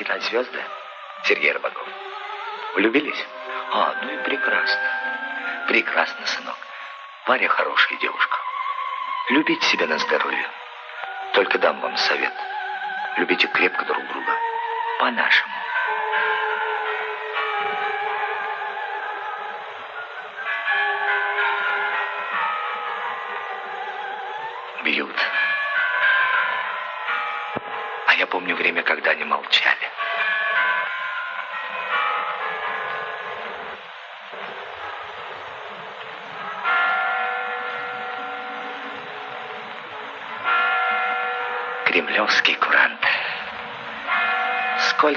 на звезды, Сергей Рыбаков? Влюбились? А, ну и прекрасно. Прекрасно, сынок. Варя хорошая девушка. Любите себя на здоровье. Только дам вам совет. Любите крепко друг друга. По-нашему.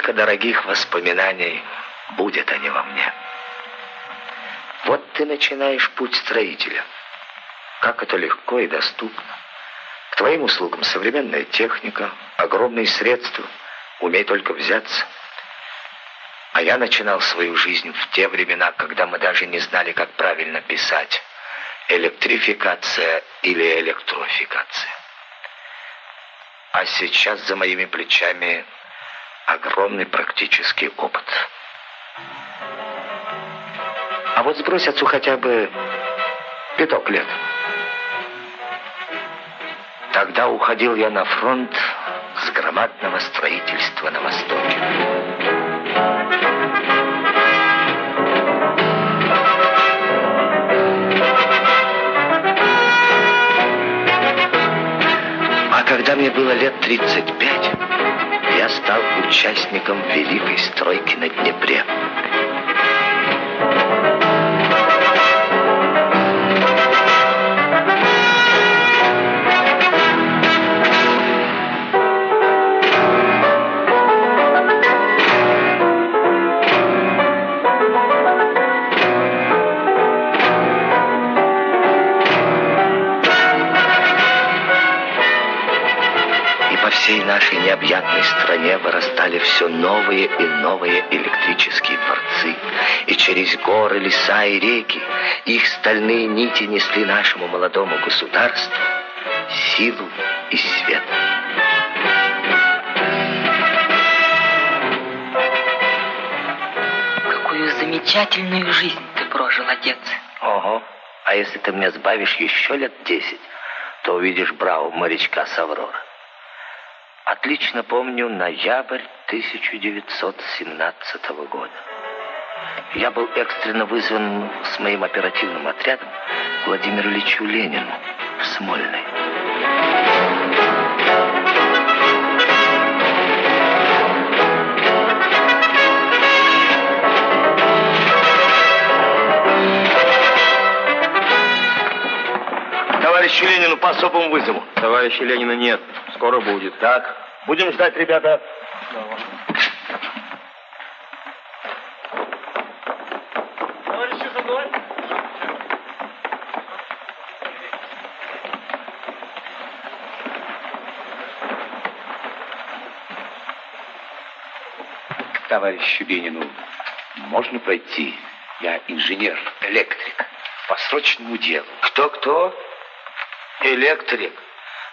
Сколько дорогих воспоминаний будет они во мне. Вот ты начинаешь путь строителя. Как это легко и доступно. К твоим услугам современная техника, огромные средства. Умей только взяться. А я начинал свою жизнь в те времена, когда мы даже не знали, как правильно писать. Электрификация или электрофикация. А сейчас за моими плечами огромный практический опыт. А вот сбрось отцу хотя бы пяток лет. Тогда уходил я на фронт с громадного строительства на Востоке. когда мне было лет 35, я стал участником великой стройки на Днепре. Стальные нити несли нашему молодому государству силу и свет. Какую замечательную жизнь ты прожил, отец. Ого. А если ты мне сбавишь еще лет десять, то увидишь браву морячка Саврора. Отлично помню ноябрь 1917 года. Я был экстренно вызван с моим оперативным отрядом Владимиру Ильичу Ленину в Смольный. Товарищу Ленину по особому вызову. Товарища Ленина нет. Скоро будет. Так. Будем ждать, ребята. Давай. 1-0. Товарищу Бенину, можно пройти? Я инженер, электрик. По срочному делу. Кто-кто? Электрик.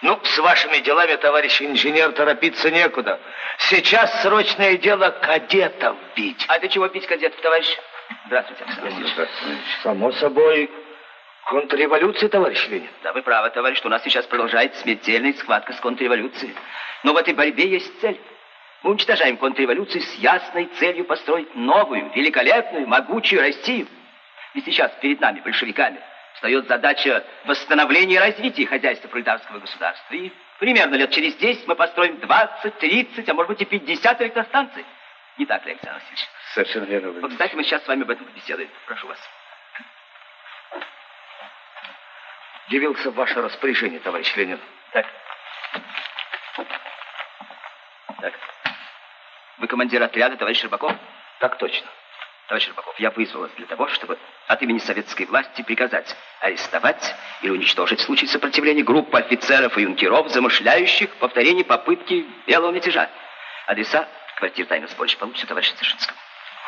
Ну, с вашими делами, товарищ инженер, торопиться некуда. Сейчас срочное дело кадетов бить. А ты чего бить кадетов, товарищ? Здравствуйте, Александр Васильевич. Само собой, контрреволюция, товарищ Ленин. Да, вы правы, товарищ, что у нас сейчас продолжается смертельная схватка с контрреволюцией. Но в этой борьбе есть цель. Мы уничтожаем контрреволюцию с ясной целью построить новую, великолепную, могучую Россию. И сейчас перед нами, большевиками, встает задача восстановления и развития хозяйства пролетарского государства. И примерно лет через 10 мы построим 20, 30, а может быть и 50 электростанций. Не так ли, Александр Васильевич? Совершенно верно. Вот, кстати, мы сейчас с вами об этом побеседуем. Прошу вас. Явился в ваше распоряжение, товарищ Ленин. Так. Так. Вы командир отряда, товарищ Рыбаков? Так точно. Товарищ Рыбаков, я вызвал вас для того, чтобы от имени советской власти приказать арестовать или уничтожить в случае сопротивления группу офицеров и юнкеров, замышляющих повторение попытки белого мятежа. Адреса квартир тайного сборища получится товарищ Дзержинского.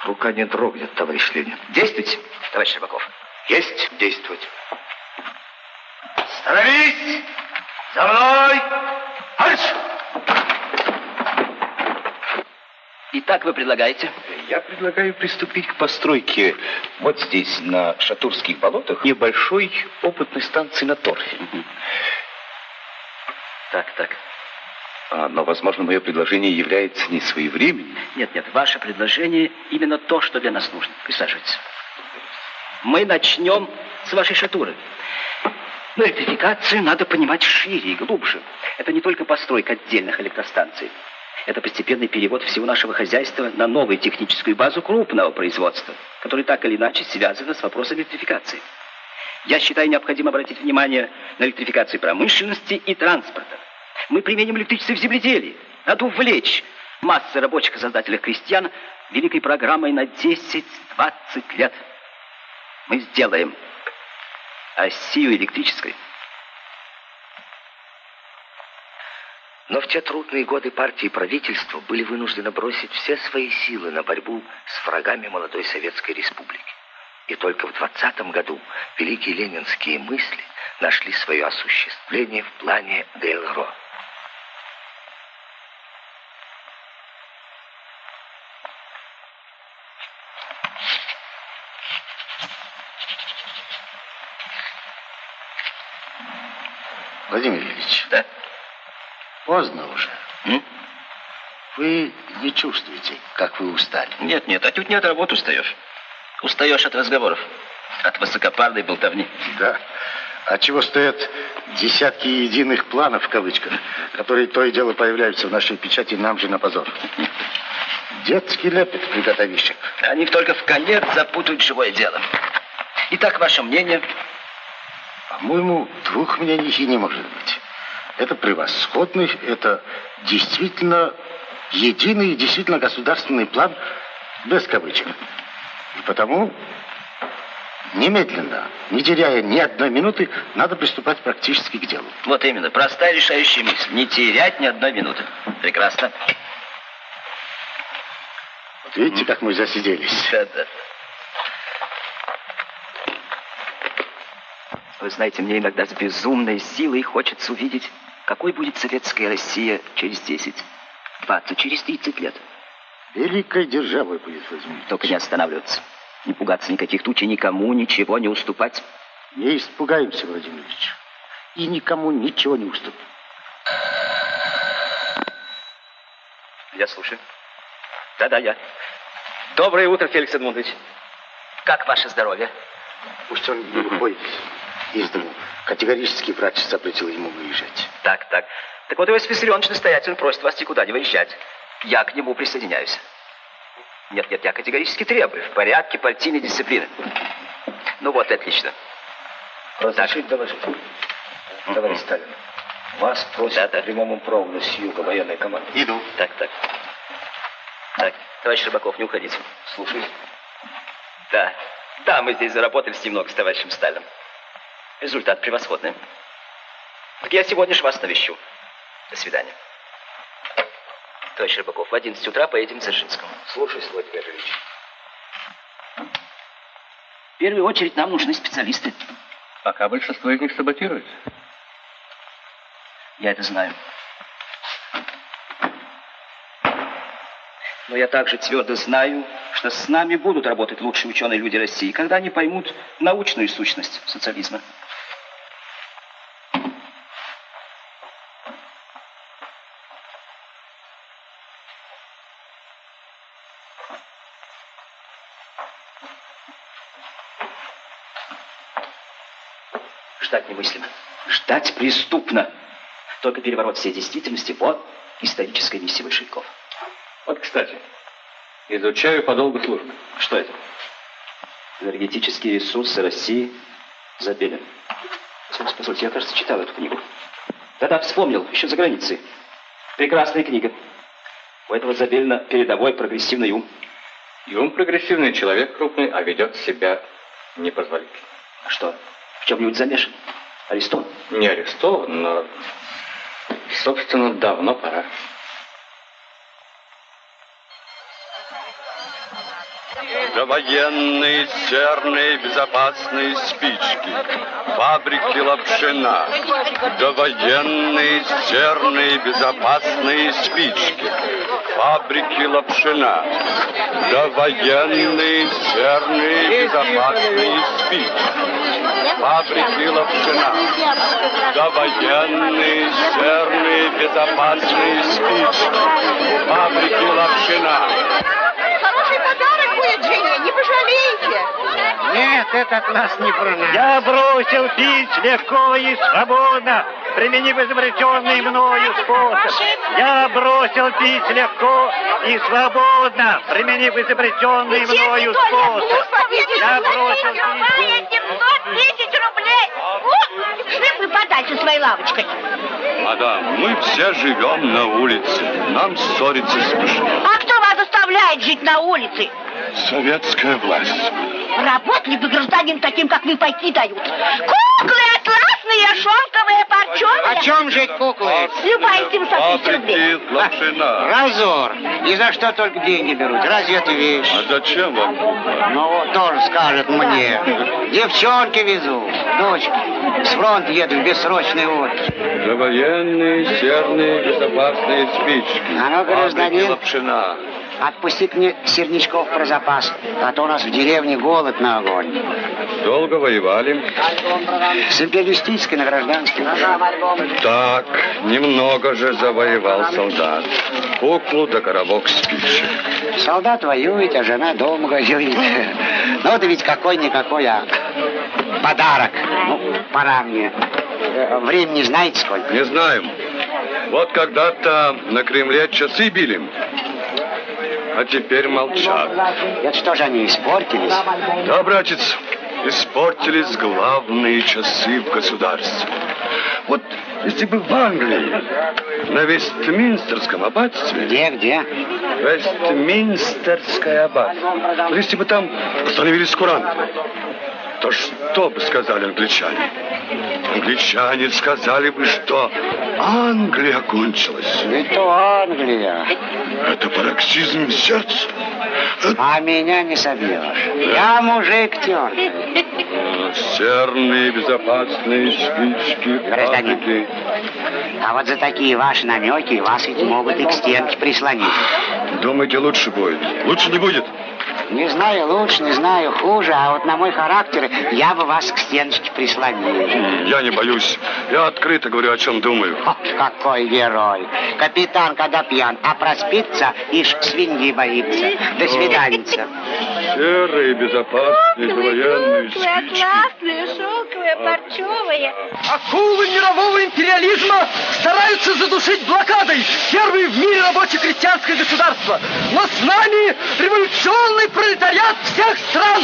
Рука не дрогнет, товарищ Ленин. Действуйте, товарищ Рыбаков. Есть действовать. Становись! За мной! Марш! Итак, вы предлагаете? Я предлагаю приступить к постройке вот здесь, на Шатурских болотах, небольшой опытной станции на торфе. Так, так. А, но, возможно, мое предложение является не своевременным. Нет, нет, ваше предложение именно то, что для нас нужно. Присаживайтесь. Мы начнем с вашей шатуры. Но электрификацию надо понимать шире и глубже. Это не только постройка отдельных электростанций. Это постепенный перевод всего нашего хозяйства на новую техническую базу крупного производства, который так или иначе связано с вопросом электрификации. Я считаю необходимо обратить внимание на электрификацию промышленности и транспорта. Мы применим электричество в земледелии. Надо увлечь массы рабочих и создателей крестьян великой программой на 10-20 лет. Мы сделаем Россию электрической. Но в те трудные годы партии и правительство были вынуждены бросить все свои силы на борьбу с врагами молодой Советской Республики. И только в 20 году великие ленинские мысли нашли свое осуществление в плане Дейлро. Владимир Ильич. Да? Поздно уже. М? Вы не чувствуете, как вы устали? Нет, нет, отнюдь не от работы устаешь. Устаешь от разговоров, от высокопарной болтовни. Да. А чего стоят десятки единых планов, в кавычках, которые то и дело появляются в нашей печати нам же на позор? Детский лепет приготовищек. Они только в конец запутают живое дело. Итак, ваше мнение? По-моему, двух мнений не может быть. Это превосходный, это действительно единый и действительно государственный план без кавычек. И потому немедленно, не теряя ни одной минуты, надо приступать практически к делу. Вот именно, простая решающая мысль. Не терять ни одной минуты. Прекрасно. Вот видите, как мы засиделись. Да, да. Вы знаете, мне иногда с безумной силой хочется увидеть, какой будет советская Россия через 10, 20, через 30 лет. Великой державой будет Владимир. Только не останавливаться. Не пугаться никаких туч и никому ничего не уступать. Не испугаемся, Владимир Ильич. И никому ничего не уступим. Я слушаю. Да-да, я. Доброе утро, Феликс Эдмундович. Как ваше здоровье? Пусть он не выходит из дому. Категорически врач запретил ему выезжать. Так, так. Так вот, Иосиф Виссарионович настоятельно просит вас никуда не выезжать. Я к нему присоединяюсь. Нет, нет, я категорически требую. В порядке партийной дисциплины. Ну вот, отлично. Разрешить доложить. Товарищ Сталин, вас просят Да, да. прямому проводу с юга военной команды. Иду. Так, так. Так, товарищ Рыбаков, не уходите. Слушай. Да, да, мы здесь заработались немного с товарищем Сталином. Результат превосходный. Так я сегодня же вас навещу. До свидания. Товарищ Рыбаков, в 11 утра поедем к Дзержинскому. Слушай, Владимир Ильич. В первую очередь нам нужны специалисты. Пока большинство из них саботирует. Я это знаю. Но я также твердо знаю, что с нами будут работать лучшие ученые люди России, когда они поймут научную сущность социализма. Ждать преступно. Только переворот всей действительности – вот историческая миссия большевиков. Вот, кстати, изучаю по долгу службы. Что это? Энергетические ресурсы России Забелин. Позвольте, я, кажется, читал эту книгу. Да-да, вспомнил, еще за границей. Прекрасная книга. У этого Забелина передовой прогрессивный ум. И он прогрессивный человек крупный, а ведет себя непозволительно. А что, в чем-нибудь замешан? Арестован? Не арестован, но, собственно, давно пора. Довоенные, серные, безопасные спички, фабрики лапшина, довоенные, серные, безопасные спички, фабрики лапшина, довоенные, серные, безопасные спички, фабрики лапшина, довоенные, серные, безопасные спички, фабрики лапшина. Хороший подарок будет, Женя, не пожалейте. Нет, этот нас не про нас. Я бросил пить легко и свободно, применив изобретенный мною способ. Я бросил пить легко и свободно, применив изобретенный мною способ. Я бросил пить... 710 рублей. О, бы подальше своей лавочкой. Мадам, мы все живем на улице. Нам ссориться смешно. А кто вас заставляет жить на улице? Советская власть. Работливый гражданин таким, как вы, пойти дают. Куклы атласные, шелковые, парчевые. О чем жить куклы? Любая 710 рублей. Фабрики лапшина. Разор. И за что только деньги берут? Разве это вещь? А зачем вам? Ну вот тоже скажет мне. Девчонки везу, дочки. С фронта еду в бессрочный отпуск. Довоенные, серные, безопасные спички. А ну, гражданин. Фабрики Отпустить мне серничков про запас, а то у нас в деревне голод на огонь. Долго воевали. С империалистической на гражданской. Так, немного же завоевал солдат. Куклу да коробок спичек. Солдат воюет, а жена дома воюет. Ну, это ведь какой-никакой, а подарок. Ну, пора мне. Времени знаете сколько? Не знаем. Вот когда-то на Кремле часы били. А теперь молчат. Это что же они испортились? Да, братец, испортились главные часы в государстве. Вот если бы в Англии, на Вестминстерском аббатстве, Где, где? Вестминстерское аббатство, вот если бы там установились куранты, то что бы сказали англичане? Англичане сказали бы, что Англия кончилась. Ведь то Англия. Это пароксизм сердца. А меня не собьешь. Я мужик тёртый. Серные безопасные спички, Гражданин. А вот за такие ваши намеки вас ведь могут и к стенке прислонить. Думаете, лучше будет? Лучше не будет. Не знаю лучше, не знаю хуже, а вот на мой характер я бы вас к стеночке прислонил. Я не боюсь. Я открыто говорю, о чем думаю. Ох, какой герой. Капитан, когда пьян, а проспится, ишь свиньи боится. До свиданица. Серые, безопасные, военные спички. атласные, шелковые, парчевые. Акулы мирового империализма стараются задушить блокадой первые в мире рабоче-крестьянское государство. Но с нами революционный пролетариат всех стран.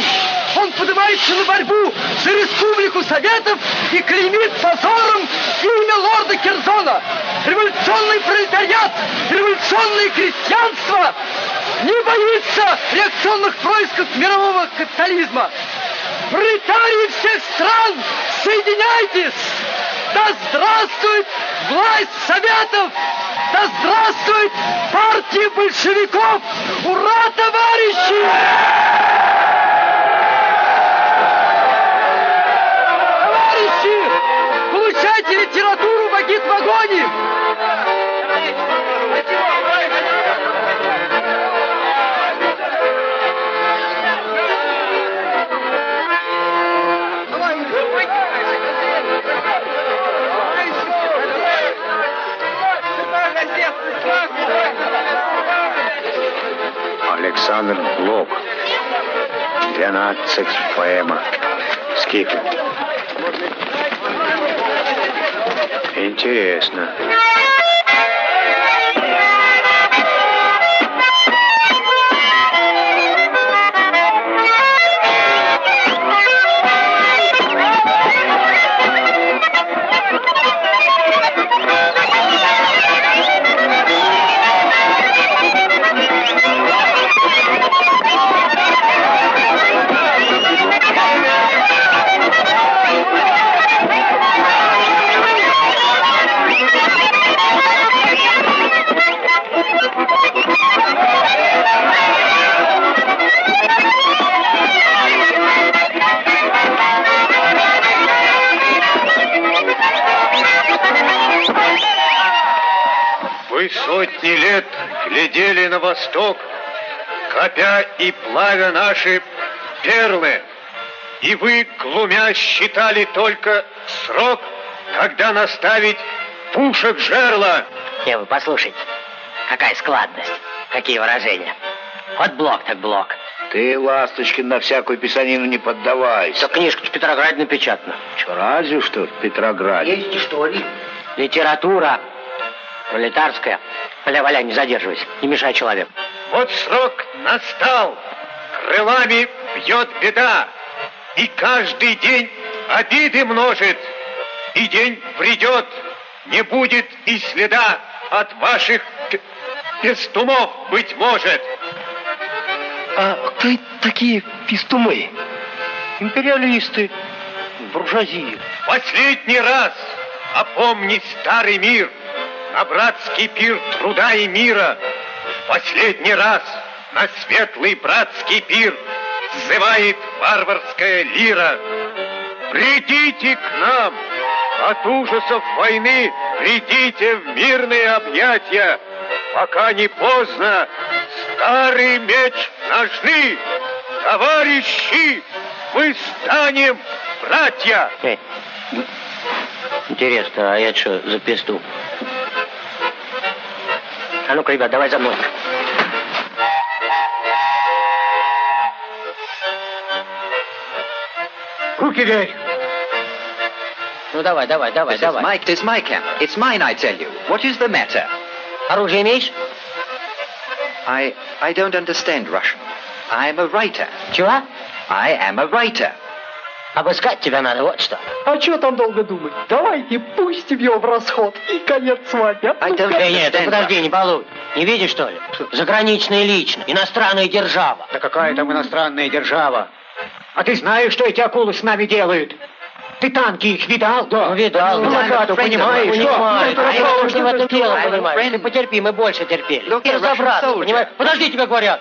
Он поднимается на борьбу за республику Советов и клеймит позором имя лорда Керзона. Революционный пролетариат, революционное крестьянство не боится реакционных происков мирового капитализма. Пролетарии всех стран, соединяйтесь! Да здравствует власть Советов! Да здравствует партия большевиков! Ура, товарищи! Товарищи! Получайте литературу в агит-вагоне! Александр Блок. 12 поэма. Сколько? Интересно. Thank сотни лет глядели на восток, копя и плавя наши перлы. И вы, глумя, считали только срок, когда наставить пушек жерла. Не, вы послушайте, какая складность, какие выражения. Вот блок так блок. Ты, Ласточкин, на всякую писанину не поддавайся. Что книжка в Петрограде напечатана. Что, разве что в Петрограде. Есть что ли? Литература пролетарская. Валя, валя, не задерживайся, не мешай человеку. Вот срок настал, крылами бьет беда, и каждый день обиды множит, и день придет, не будет и следа от ваших пестумов, быть может. А кто такие пестумы? Империалисты, буржуазия. Последний раз опомни старый мир, на братский пир труда и мира. Последний раз на светлый братский пир Взывает варварская лира. Придите к нам, от ужасов войны Придите в мирные объятия, Пока не поздно, старый меч ножны. Товарищи, мы станем братья. Эй, интересно, а это что за песту? А ну-ка, ребят, давай за мной. Руки вверх. Ну давай, давай, давай, This давай. is my, this is my camp. It's mine, I tell you. What is the matter? Оружие имеешь? I, I don't understand Russian. I'm a writer. Чего? I am a writer. Обыскать тебя надо, вот что. А что там долго думать? Давайте пустим его в расход и конец свадьбы. I don't Эй, нет, ты подожди, не балуй. Не видишь, что ли? Заграничная лично, иностранная держава. Да какая там иностранная держава? А ты знаешь, что эти акулы с нами делают? Ты танки их видал? Да. Ну, видал, Ну. Макату, понимаешь? Понимаю. Ну, А я это уж не в этом дело, понимаешь. Ты потерпи, мы больше терпели. Russian разобраться, понимаешь? Подожди, тебе говорят.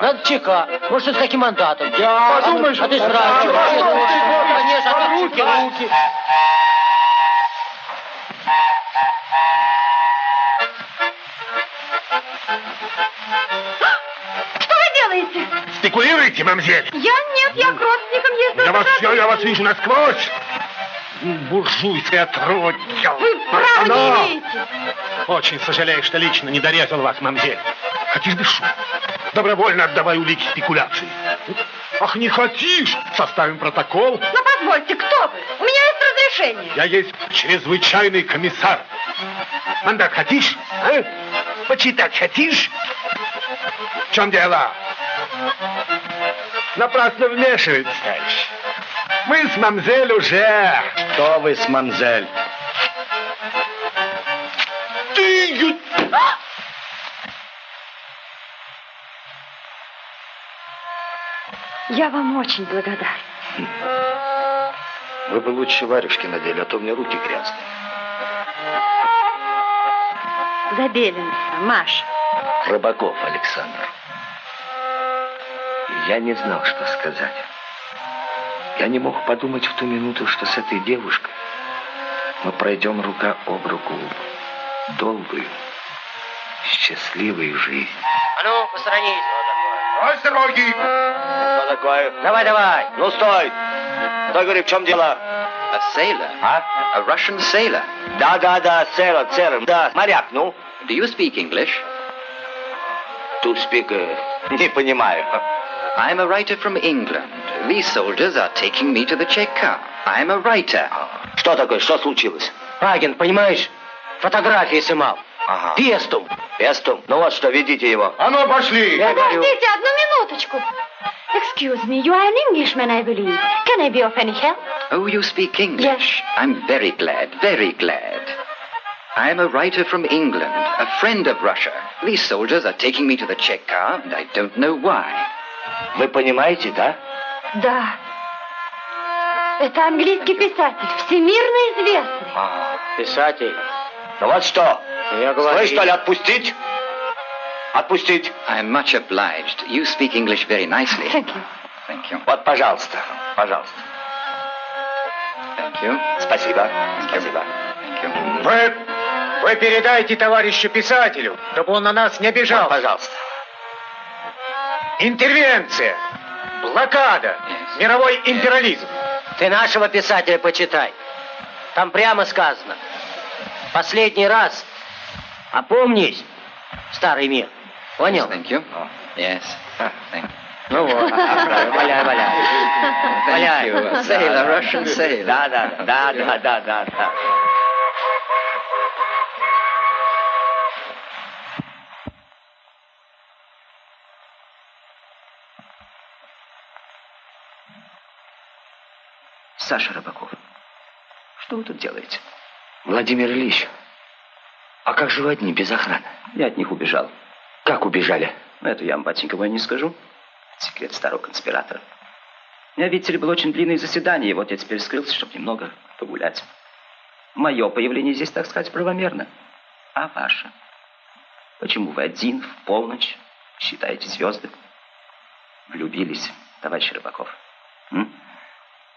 Надо ЧК. Может, с каким мандатом? Я... Подумаешь, а ты сразу. Конечно, а руки, руки. Что вы делаете? Спекулируете, мамзель? Я нет, я к родственникам езжу. Я вас все, я вас вижу насквозь. Буржуйское отродье. Вы права Но! не имеете. Очень сожалею, что лично не дорезал вас, мамзель. Хотишь дышу? Добровольно отдавай улики спекуляции. Ах, не хотишь? Составим протокол. Но позвольте, кто вы? У меня есть разрешение. Я есть чрезвычайный комиссар. Мандат хотишь? А? Почитать хотишь? В чем дело? Напрасно вмешивается, товарищ. Мы с мамзель уже. Кто вы с мамзель? Ты... Я вам очень благодарна. Вы бы лучше варежки надели, а то у меня руки грязные. Забеленца, Маша. Рыбаков Александр. Я не знал, что сказать. Я не мог подумать в ту минуту, что с этой девушкой мы пройдем рука об руку долгую, счастливую жизнь. А ну, посторонись. Ой, с дороги! Что такое? Давай, давай. Ну, стой! Стой, говори, в чем дело? A sailor. А? A Russian sailor. Да, да, да, сэр, сэр, да, моряк, ну. Do you speak English? To speak, э, не понимаю. I'm a writer from England. These soldiers are taking me to the Cheka. I'm a writer. Что такое, что случилось? Агент, понимаешь, фотографии снимал. Ага. Пестум. Пестум, ну вот что, ведите его. А ну, пошли! Я говорю, Подождите одну минуточку. Excuse me, you are an Englishman, I believe. Can I be of any help? Oh, you speak English? Yes. I'm very glad, very glad. I'm a writer from England, a friend of Russia. These soldiers are taking me to the Cheka, and I don't know why. Вы понимаете, да? Да. Это английский писатель, всемирно известный. Ага. писатель. Ну вот что, Я говорю. слышь, что ли, отпустить? Отпустить. I'm much obliged. You speak English very nicely. Thank you. Thank you. Вот, пожалуйста, пожалуйста. Thank you. Спасибо, спасибо. Thank you. Вы Вы передайте товарищу писателю, чтобы он на нас не обижал. пожалуйста. Интервенция, блокада, мировой империализм. Ты нашего писателя почитай. Там прямо сказано. Последний раз. Опомнись, старый мир. Понял? Thank you. Yes. Thank you. Ну вот, валяй, валяй. Thank Валяй. you. Sailor, Russian sailor. Да, да, да, да, да, да, да. Саша Рыбаков, что вы тут делаете? Владимир Ильич, а как же вы одни, без охраны? Я от них убежал. Как убежали? Это я вам, батенька мой, не скажу. Секрет старого конспиратора. У меня, видите ли, было очень длинное заседание, и вот я теперь скрылся, чтобы немного погулять. Мое появление здесь, так сказать, правомерно. А ваше? Почему вы один, в полночь, считаете звезды? Влюбились, товарищ Рыбаков. М?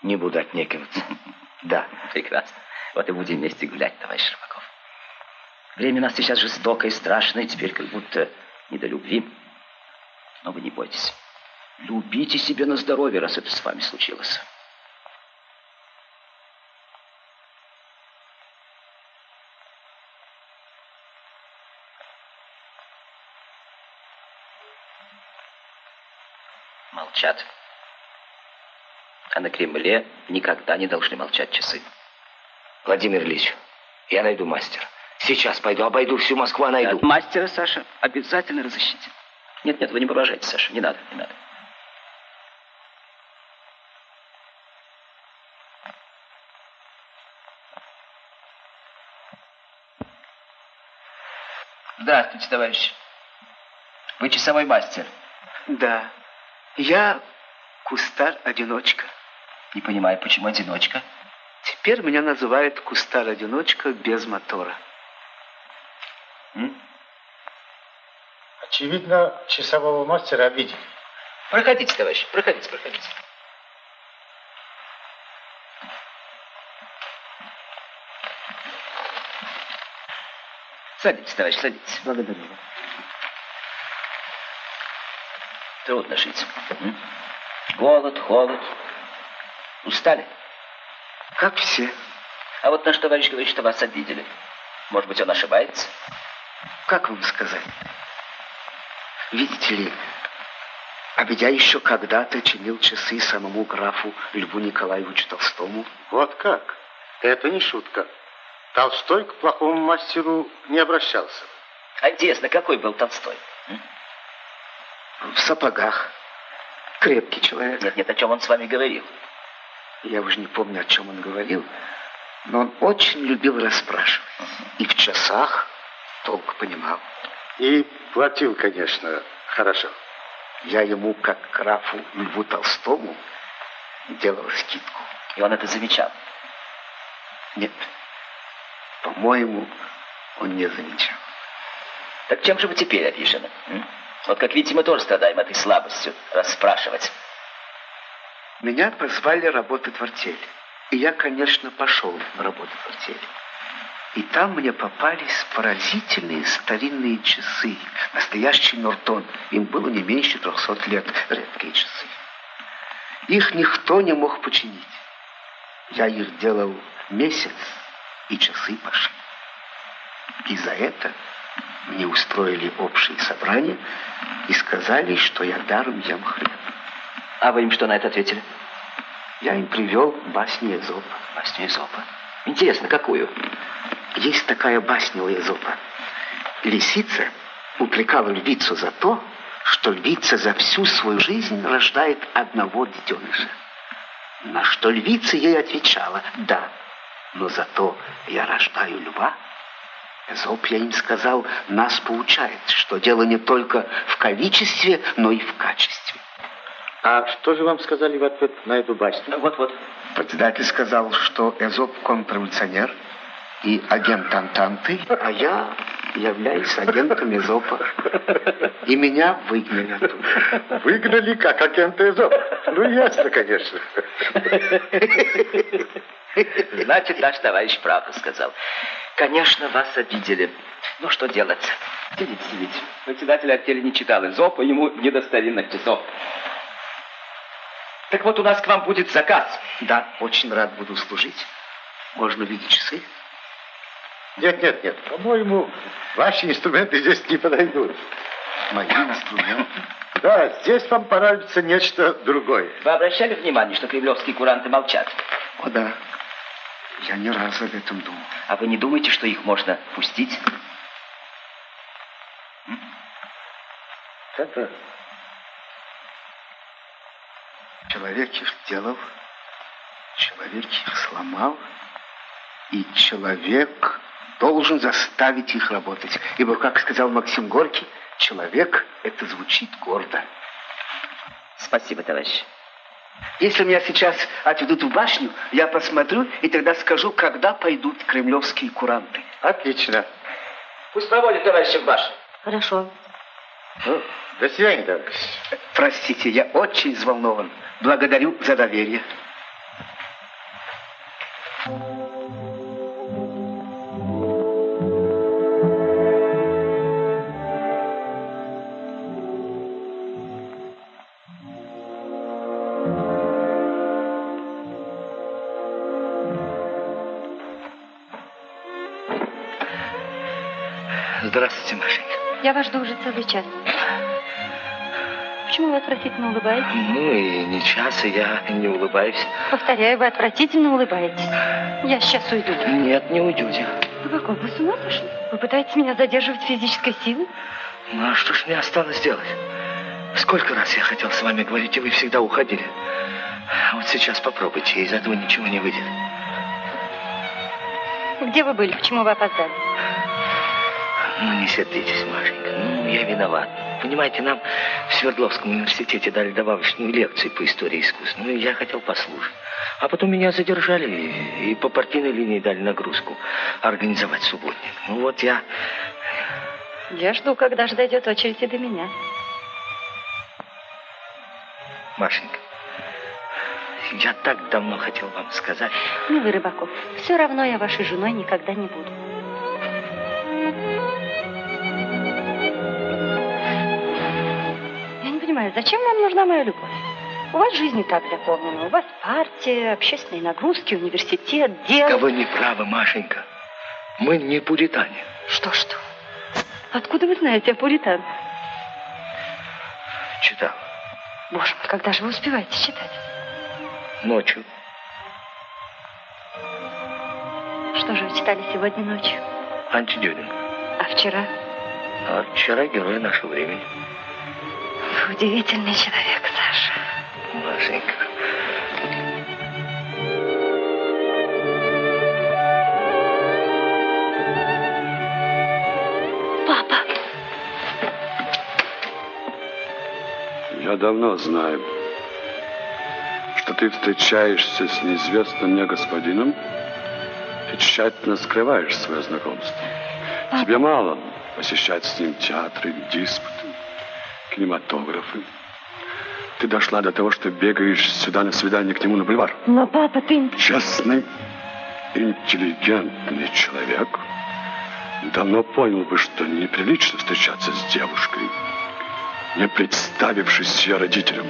Не буду отнекиваться. Да. Прекрасно. Вот и будем вместе гулять, товарищ Рыбаков. Время нас сейчас жестокое и страшное, теперь как будто не до любви. Но вы не бойтесь. Любите себя на здоровье, раз это с вами случилось. Молчат. А на Кремле никогда не должны молчать часы. Владимир Ильич, я найду мастера. Сейчас пойду, обойду всю Москву, а найду. От мастера, Саша, обязательно разыщите. Нет, нет, вы не воображайте, Саша, не надо, не надо. Здравствуйте, товарищ. Вы часовой мастер. Да. Я кустарь-одиночка. Не понимаю, почему одиночка? Теперь меня называют кустарь-одиночка без мотора. М? Очевидно, часового мастера обидели. Проходите, товарищ, проходите, проходите. Садитесь, товарищ, садитесь. Благодарю. Трудно жить. М? Голод, холод. Устали? Как все. А вот наш товарищ говорит, что вас обидели. Может быть, он ошибается? Как вам сказать? Видите ли, обидя еще когда-то чинил часы самому графу Льву Николаевичу Толстому. Вот как? Это не шутка. Толстой к плохому мастеру не обращался. А интересно, какой был Толстой? В сапогах. Крепкий человек. Нет, нет, о чем он с вами говорил? Я уже не помню, о чем он говорил, но он очень любил расспрашивать. И в часах толк понимал. И платил, конечно, хорошо. Я ему, как графу Льву Толстому, делал скидку. И он это замечал? Нет. По-моему, он не замечал. Так чем же вы теперь обижены? м? Вот как видите, мы тоже страдаем этой слабостью расспрашивать. Меня позвали работать в артель. И я, конечно, пошел работать в артель. И там мне попались поразительные старинные часы. Настоящий Нортон. Им было не меньше 300 лет. Редкие часы. Их никто не мог починить. Я их делал месяц, и часы пошли. И за это мне устроили общее собрание и сказали, что я даром ем хлеб. А вы им что на это ответили? Я им привел басню Эзопа. Басню Эзопа. Интересно, какую? Есть такая басня у Эзопа. Лисица упрекала львицу за то, что львица за всю свою жизнь рождает одного детеныша. На что львица ей отвечала, да, но зато я рождаю льва. Эзоп, я им сказал, нас поучает, что дело не только в количестве, но и в качестве. А что же вам сказали в ответ на эту басню? Вот-вот. Председатель сказал, что Эзоп контрреволюционер и агент Антанты, а я являюсь агентом Эзопа. И меня выгнали оттуда. Выгнали как агента Эзопа? Ну, ясно, конечно. Значит, наш товарищ правду сказал. Конечно, вас обидели. Ну, что делать? Сидите, сидите. Председатель артели не читал изопа, ему не до старинных часов. Так вот, у нас к вам будет заказ. Да, очень рад буду служить. Можно видеть часы? Нет, нет, нет. По-моему, ваши инструменты здесь не подойдут. Мои инструменты? Да, здесь вам понадобится нечто другое. Вы обращали внимание, что кремлевские куранты молчат? О, да. Я не раз об этом думал. А вы не думаете, что их можно пустить? Это человек их сделал, человек их сломал, и человек должен заставить их работать. Ибо, как сказал Максим Горький, человек — это звучит гордо. Спасибо, товарищ. Если меня сейчас отведут в башню, я посмотрю и тогда скажу, когда пойдут кремлевские куранты. Отлично. Пусть проводит товарища в башню. Хорошо. Ну, до свидания, товарищ. Простите, я очень взволнован. Благодарю за доверие. Я вас жду уже целый час. Почему вы отвратительно улыбаетесь? Ну и не час, и я не улыбаюсь. Повторяю, вы отвратительно улыбаетесь. Я сейчас уйду. Нет, не уйдете. Вы какой? Вы с ума сошли? Вы пытаетесь меня задерживать физической силой? Ну а что ж мне осталось делать? Сколько раз я хотел с вами говорить, и вы всегда уходили. Вот сейчас попробуйте, из этого ничего не выйдет. Где вы были? Почему вы опоздали? Ну, не сердитесь, Машенька. Ну, я виноват. Понимаете, нам в Свердловском университете дали добавочную лекцию по истории искусств. Ну, и я хотел послушать. А потом меня задержали и, по партийной линии дали нагрузку организовать субботник. Ну, вот я... Я жду, когда же дойдет очередь и до меня. Машенька, я так давно хотел вам сказать. Ну вы, Рыбаков, все равно я вашей женой никогда не буду. Я не понимаю, зачем вам нужна моя любовь? У вас жизнь и так заполнена. У вас партия, общественные нагрузки, университет, дело. Да вы не правы, Машенька. Мы не пуритане. Что-что? Откуда вы знаете о пуританах? Читал. Боже мой, когда же вы успеваете читать? Ночью. Что же вы читали сегодня ночью? Антидюдинг. А вчера? А вчера герой нашего времени. Вы удивительный человек, Саша. Машенька. Папа. Я давно знаю, что ты встречаешься с неизвестным мне господином и тщательно скрываешь свое знакомство. Тебе мало посещать с ним театры, диспуты, кинематографы. Ты дошла до того, что бегаешь сюда на свидание к нему на бульвар. Но, папа, ты... Честный, интеллигентный человек давно понял бы, что неприлично встречаться с девушкой, не представившись ее родителям.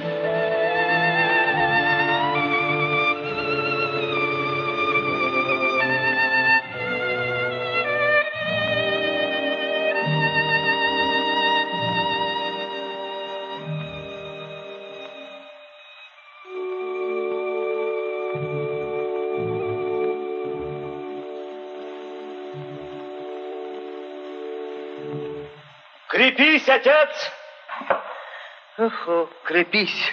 Крепись, отец! Охо, крепись.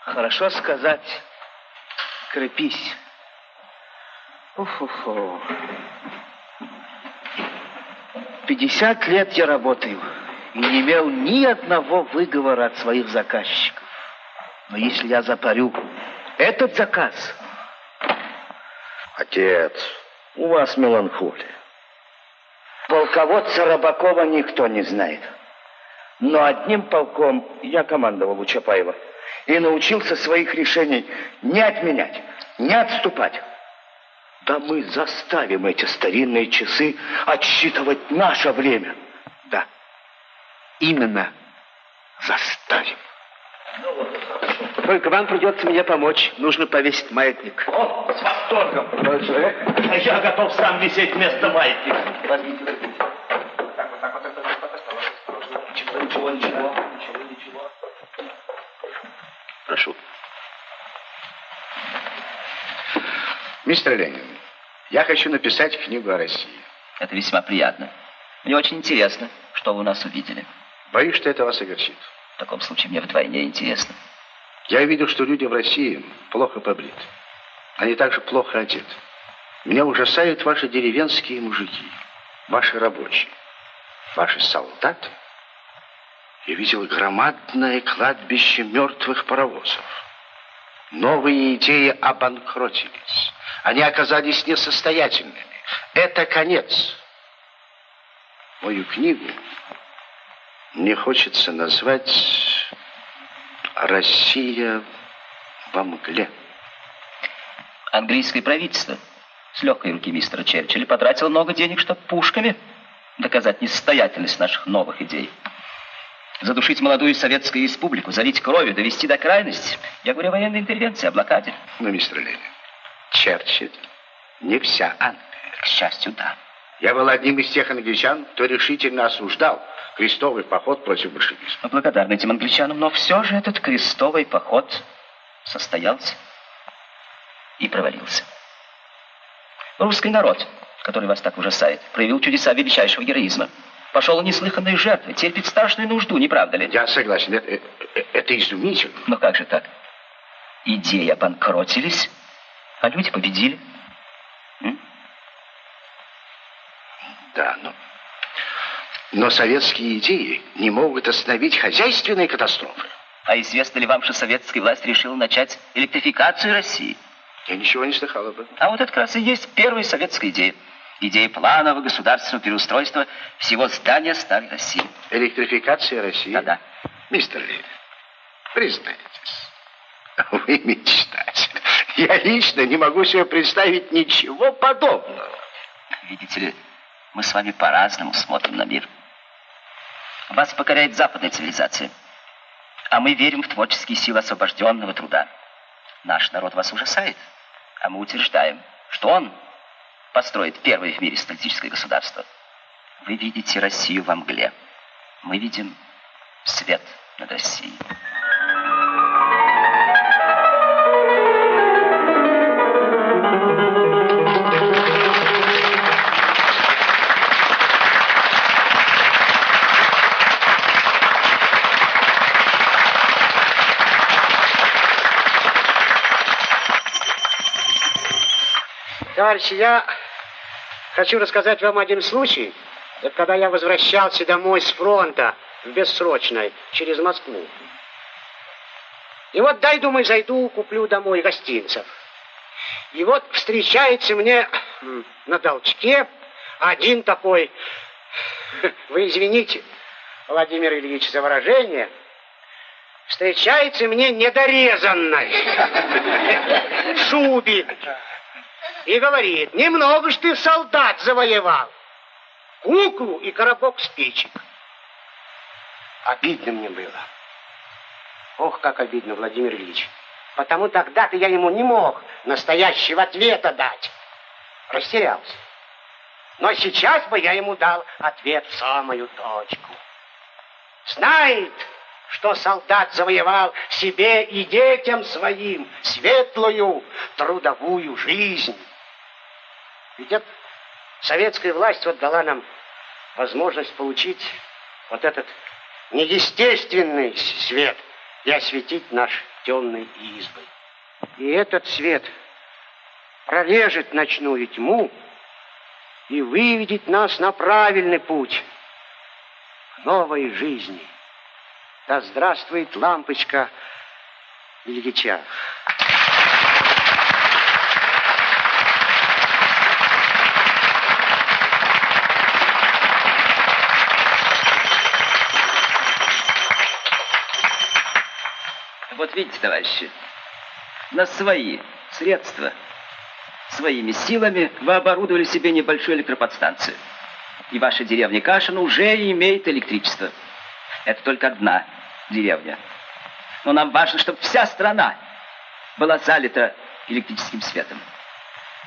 Хорошо сказать. Крепись. Ух-хо-хо. 50 лет я работаю и не имел ни одного выговора от своих заказчиков. Но если я запарю этот заказ... Отец, у вас меланхолия. Полководца Рыбакова никто не знает. Но одним полком я командовал у Чапаева и научился своих решений не отменять, не отступать. Да мы заставим эти старинные часы отсчитывать наше время. Да, именно заставим. Только вам придется мне помочь. Нужно повесить маятник. О, с восторгом. Я готов сам висеть вместо маятника. Возьмите. Ничего, ничего, ничего, ничего, ничего. Прошу. Мистер Ленин, я хочу написать книгу о России. Это весьма приятно. Мне очень интересно, что вы у нас увидели. Боюсь, что это вас огорчит. В таком случае мне вдвойне интересно. Я видел, что люди в России плохо побриты. Они также плохо одеты. Меня ужасают ваши деревенские мужики, ваши рабочие, ваши солдаты. Я видел громадное кладбище мертвых паровозов. Новые идеи обанкротились. Они оказались несостоятельными. Это конец. Мою книгу мне хочется назвать «Россия во мгле». Английское правительство с легкой руки мистера Черчилля потратило много денег, чтобы пушками доказать несостоятельность наших новых идей. Задушить молодую советскую республику, залить кровью, довести до крайности. Я говорю о военной интервенции, о блокаде. Ну, мистер Ленин, Черчилль не вся Англия. К счастью, да. Я был одним из тех англичан, кто решительно осуждал крестовый поход против большевизма. Мы благодарны этим англичанам, но все же этот крестовый поход состоялся и провалился. Русский народ, который вас так ужасает, проявил чудеса величайшего героизма. Пошел неслыханные жертвы, терпит страшную нужду, не правда ли? Я согласен, это, это, это изумительно. Но как же так? Идеи обанкротились, а люди победили. М? Да, но... Но советские идеи не могут остановить хозяйственные катастрофы. А известно ли вам, что советская власть решила начать электрификацию России? Я ничего не слыхал об этом. А вот это как раз и есть первая советская идея. Идея планового государственного переустройства всего здания Старой России. Электрификация России? Да-да. Мистер Ленин, признайтесь, вы мечтатель. Я лично не могу себе представить ничего подобного. Видите ли, мы с вами по-разному смотрим на мир. Вас покоряет западная цивилизация, а мы верим в творческие силы освобожденного труда. Наш народ вас ужасает, а мы утверждаем, что он построит первое в мире статистическое государство. Вы видите Россию во мгле. Мы видим свет над Россией. Товарищи, я хочу рассказать вам один случай. Это когда я возвращался домой с фронта в бессрочной через Москву. И вот дай, думаю, зайду, куплю домой гостинцев. И вот встречается мне на толчке один такой, вы извините, Владимир Ильич, за выражение, встречается мне недорезанной в шубе и говорит, немного ж ты солдат завоевал, куклу и коробок спичек. Обидно мне было. Ох, как обидно, Владимир Ильич. Потому тогда-то я ему не мог настоящего ответа дать. Растерялся. Но сейчас бы я ему дал ответ в самую точку. Знает, что солдат завоевал себе и детям своим светлую трудовую жизнь. Ведь это советская власть вот дала нам возможность получить вот этот неестественный свет и осветить наш темный избы. И этот свет прорежет ночную тьму и выведет нас на правильный путь новой жизни. Да здравствует лампочка Ильича. Вот видите, товарищи, на свои средства, своими силами вы оборудовали себе небольшую электроподстанцию. И ваша деревня Кашин уже имеет электричество. Это только одна деревня. Но нам важно, чтобы вся страна была залита электрическим светом.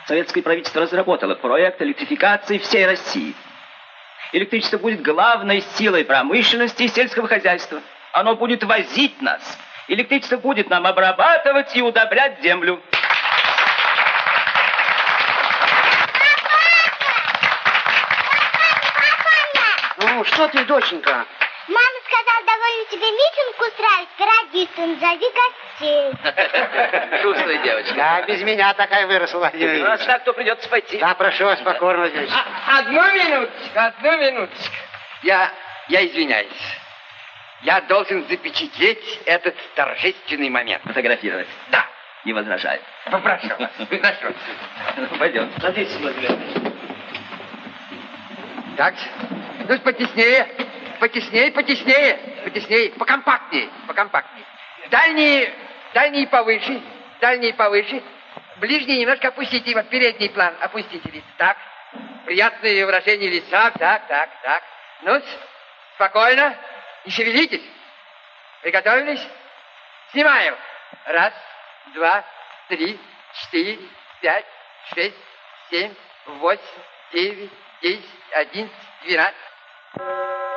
Советское правительство разработало проект электрификации всей России. Электричество будет главной силой промышленности и сельского хозяйства. Оно будет возить нас. Электричество будет нам обрабатывать и удобрять землю. Ну, что ты, доченька? Мама сказала, довольно тебе митинг устраивать, радистом зови гостей. Шустрая девочка. Да, без меня такая выросла, Владимир Ну, раз так, то придется пойти. Да, прошу вас, покорно, Владимир Ильич. Одну минуточку, одну минуточку. Я, я извиняюсь. Я должен запечатлеть этот торжественный момент. Фотографировать? Да. Не возражаю. Попрошу вас. Прошу. Пойдем. Садитесь, Владимир. Так, ну потеснее, потеснее, потеснее, потеснее, покомпактнее, покомпактнее. Дальние, дальние повыше, дальние повыше. Ближние немножко опустите, вот передний план опустите лицо. Так, приятное выражение лица, так, так, так. ну спокойно, не шевелитесь. Приготовились? Снимаем. Раз, два, три, четыре, пять, шесть, семь, восемь, девять, десять, одиннадцать, двенадцать.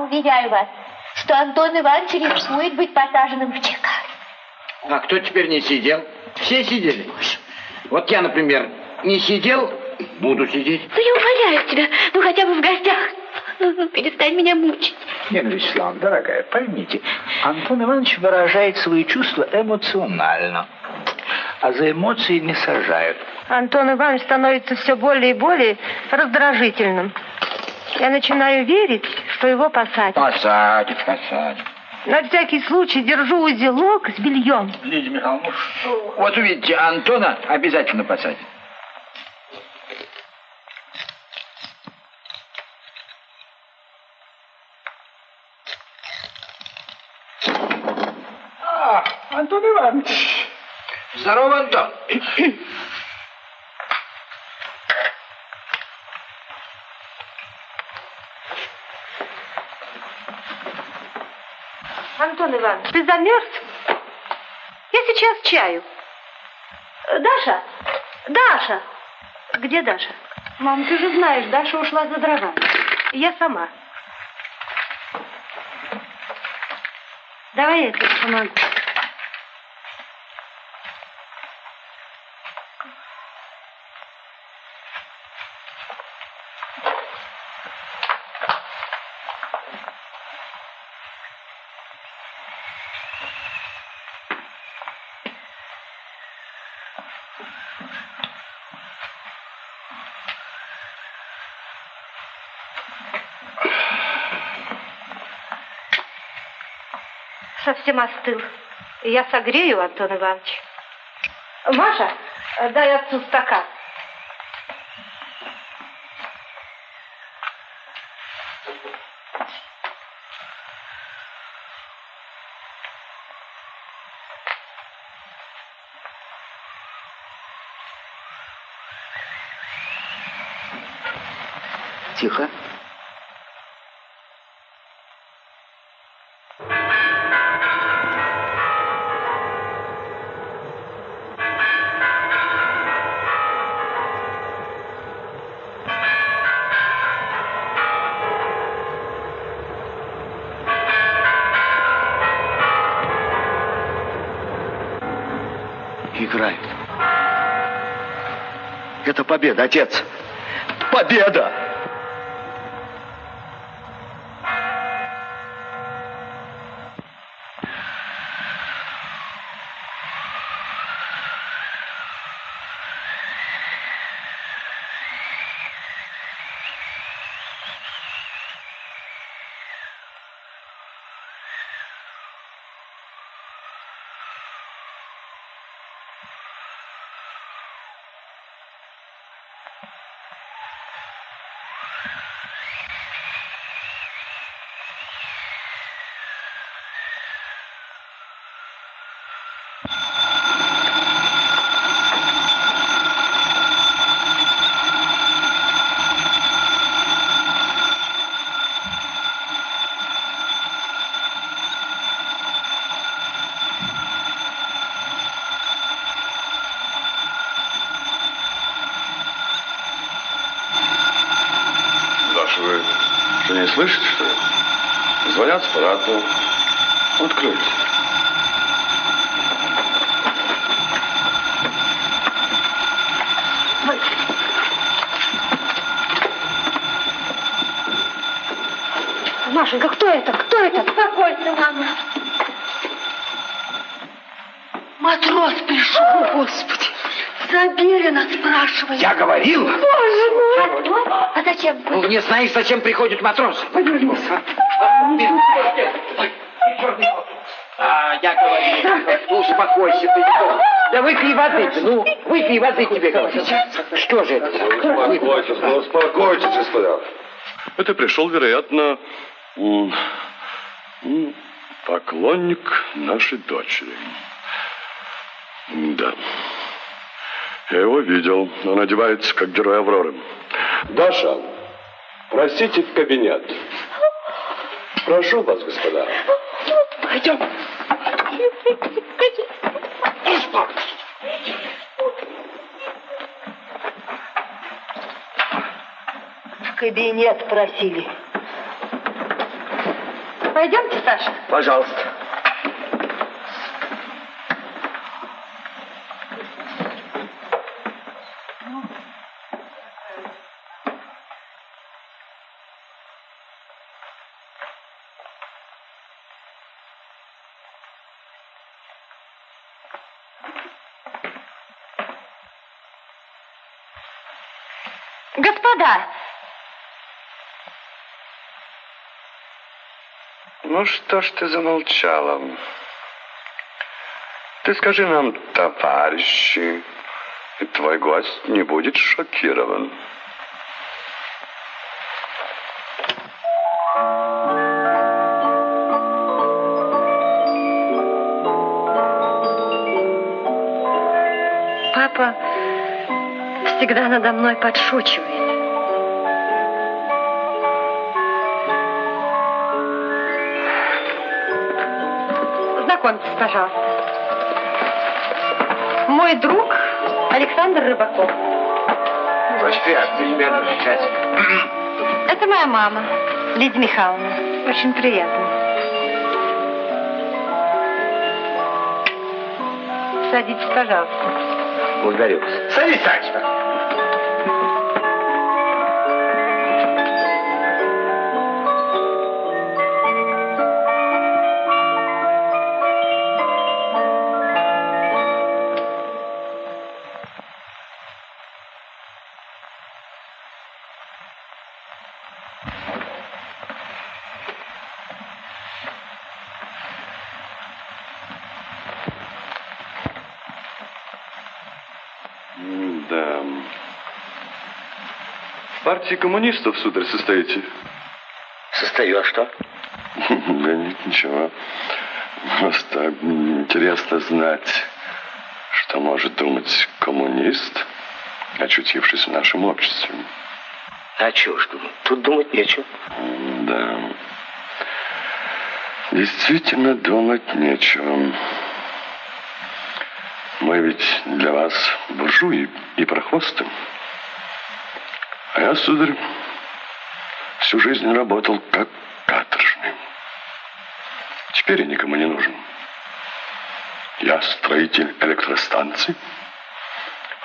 Уверяю вас, что Антон Иванович рискует быть посаженным в ЧК. А кто теперь не сидел? Все сидели. Вот я, например, не сидел, буду сидеть. Ну, я умоляю тебя, ну хотя бы в гостях. Ну, ну, перестань меня мучить. Нина Вячеславовна, дорогая, поймите, Антон Иванович выражает свои чувства эмоционально, а за эмоции не сажают. Антон Иванович становится все более и более раздражительным. Я начинаю верить, что его посадят. Посадят, посадят. На всякий случай держу узелок с бельем. Лидия Михайловна, ну что? Вот увидите, Антона обязательно посадят. А, Антон Иванович. Здорово, Антон. Антон Иванович, ты замерз? Я сейчас чаю. Э, Даша, Даша. Где Даша? Мам, ты же знаешь, Даша ушла за дровами. Я сама. Давай я тебе помогу. Совсем остыл. Я согрею, Антон Иванович. Маша, дай отцу стакан. Победа, отец. Победа! Даша, вы что, не слышите, что ли? Звонят с аппарата. Откройте. Машенька, кто это? Кто это? Успокойся, мама. Матрос пришел. О, Господи. Заберина спрашивает. Я говорил. Боже мой. А зачем? Ну, не знаешь, зачем приходит матрос? А, я говорил. Ну, успокойся ты. Да выпей воды, ну, выпей воды тебе говорю. Что же это? Успокойтесь, ну успокойтесь, господа. Это пришел, вероятно, поклонник нашей дочери. Да. Я его видел. Он одевается, как герой Авроры. Даша, простите в кабинет. Прошу вас, господа. Пойдем. В кабинет просили. Пойдемте, Саша. Пожалуйста. Господа, Ну что ж ты замолчала? Ты скажи нам, товарищи, и твой гость не будет шокирован. папа всегда надо мной подшучивает. Знакомьтесь, пожалуйста. Мой друг Александр Рыбаков. Очень приятно, ребята, встречать. Это моя мама, Лидия Михайловна. Очень приятно. Садитесь, пожалуйста. Благодарю. Садись, Санечка. Партии коммунистов, сударь, состоите? Состою, а что? Да нет, ничего. Просто интересно знать, что может думать коммунист, очутившись в нашем обществе. А чего ж думать? Тут думать нечего. Да. Действительно думать нечего. Мы ведь для вас буржуи и прохвосты. А я, сударь, всю жизнь работал как каторжный. Теперь я никому не нужен. Я строитель электростанций,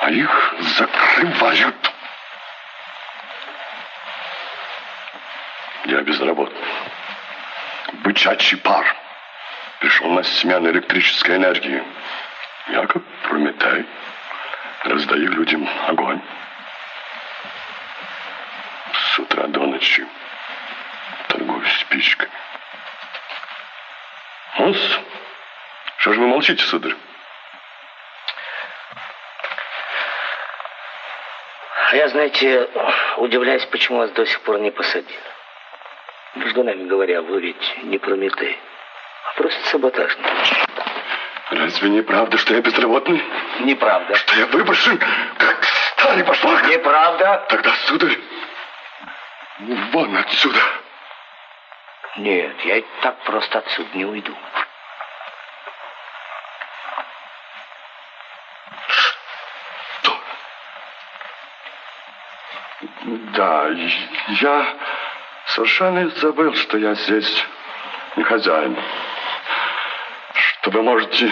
а их закрывают. Я безработный. Бычачий пар. Пришел на смену электрической энергии. Я как Прометей. Раздаю людям огонь. С утра до ночи торгую спичками. ну что же вы молчите, сударь? А я, знаете, удивляюсь, почему вас до сих пор не посадили. Между нами говоря, вы ведь не Прометей, а просто саботажник. Разве не правда, что я безработный? Неправда. Что я выброшен, как старый башмак? Неправда. Тогда, сударь, вон отсюда. Нет, я так просто отсюда не уйду. Что? Да, я совершенно забыл, что я здесь не хозяин. Что вы можете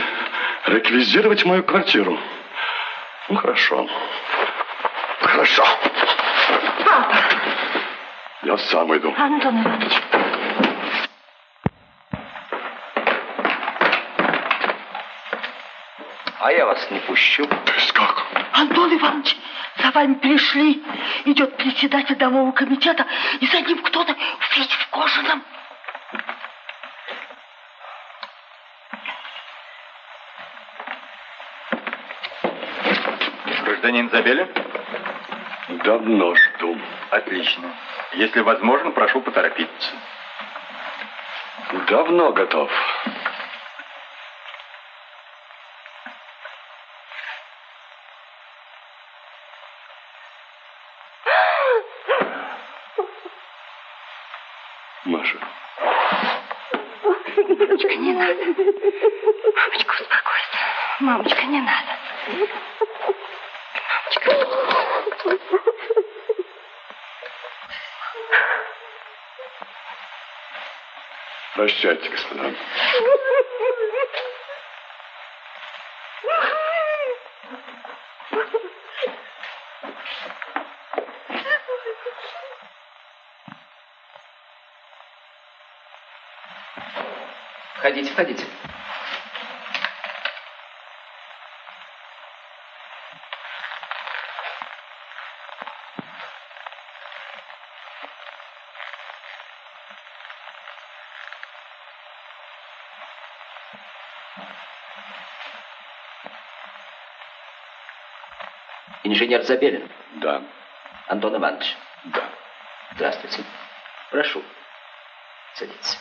реквизировать мою квартиру. Ну, хорошо. Хорошо. Папа! Я сам иду. Антон Иванович. А я вас не пущу. То есть как? Антон Иванович, за вами пришли. Идет председатель домового комитета, и за ним кто-то весь в кожаном. Гражданин Забелин? Давно жду. Отлично. Если возможно, прошу поторопиться. Давно готов. Маша. Мамочка, не надо. Мамочка, успокойся. Мамочка, не надо. Прощайте, господа. Входите, входите. Инженер Забелин. Да. Антон Иванович. Да. Здравствуйте. Прошу. Садитесь.